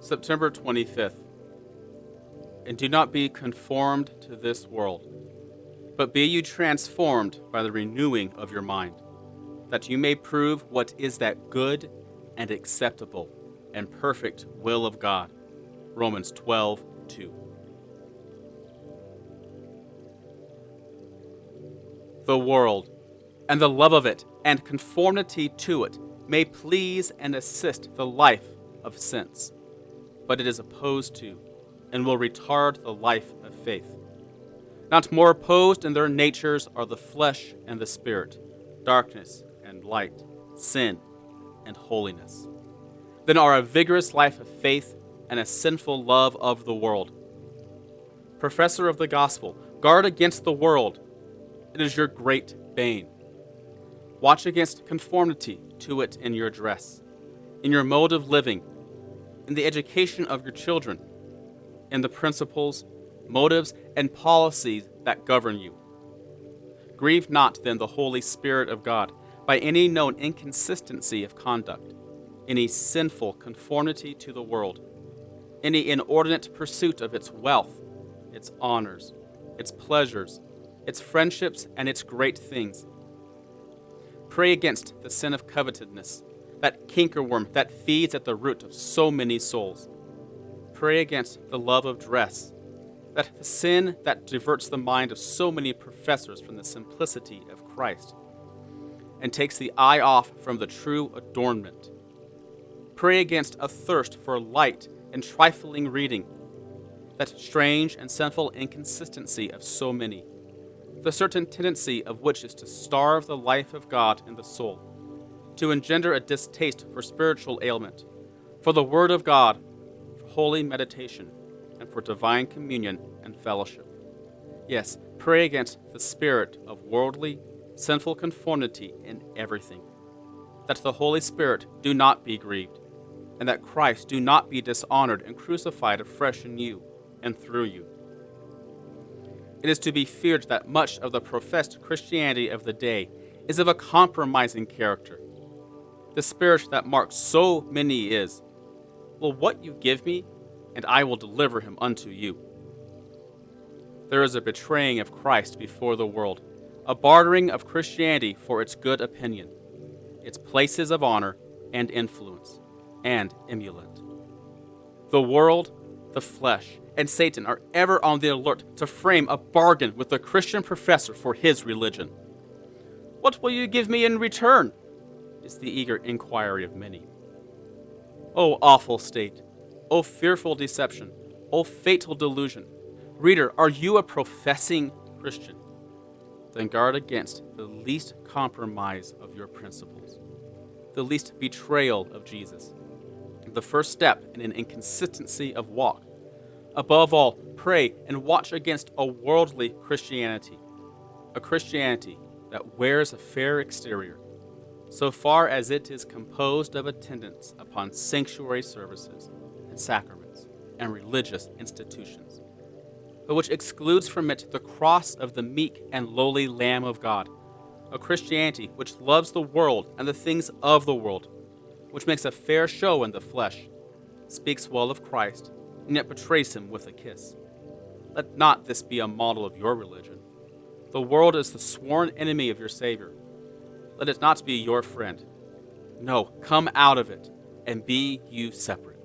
September 25th. And do not be conformed to this world, but be you transformed by the renewing of your mind, that you may prove what is that good and acceptable and perfect will of God. Romans 12, 2. The world and the love of it and conformity to it may please and assist the life of sense, but it is opposed to and will retard the life of faith. Not more opposed in their natures are the flesh and the spirit, darkness and light, sin and holiness, than are a vigorous life of faith and a sinful love of the world. Professor of the gospel, guard against the world. It is your great bane. Watch against conformity to it in your dress, in your mode of living, in the education of your children, in the principles, motives, and policies that govern you. Grieve not then the Holy Spirit of God by any known inconsistency of conduct, any sinful conformity to the world, any inordinate pursuit of its wealth, its honors, its pleasures, its friendships, and its great things. Pray against the sin of covetousness, that cankerworm that feeds at the root of so many souls. Pray against the love of dress, that sin that diverts the mind of so many professors from the simplicity of Christ and takes the eye off from the true adornment. Pray against a thirst for light and trifling reading, that strange and sinful inconsistency of so many, the certain tendency of which is to starve the life of God in the soul, to engender a distaste for spiritual ailment, for the Word of God, for holy meditation, and for divine communion and fellowship. Yes, pray against the spirit of worldly, sinful conformity in everything, that the Holy Spirit do not be grieved, and that Christ do not be dishonored and crucified afresh in you and through you. It is to be feared that much of the professed Christianity of the day is of a compromising character. The spirit that marks so many is, Will what you give me, and I will deliver him unto you. There is a betraying of Christ before the world, a bartering of Christianity for its good opinion, its places of honor and influence, and emulant. The world, the flesh, and Satan are ever on the alert to frame a bargain with the Christian professor for his religion. What will you give me in return? Is the eager inquiry of many. O awful state! O fearful deception! O fatal delusion! Reader, are you a professing Christian? Then guard against the least compromise of your principles, the least betrayal of Jesus, the first step in an inconsistency of walk. Above all, pray and watch against a worldly Christianity, a Christianity that wears a fair exterior, so far as it is composed of attendance upon sanctuary services and sacraments and religious institutions, but which excludes from it the cross of the meek and lowly Lamb of God, a Christianity which loves the world and the things of the world, which makes a fair show in the flesh, speaks well of Christ, and yet betrays him with a kiss. Let not this be a model of your religion. The world is the sworn enemy of your Savior let it not be your friend. No, come out of it and be you separate.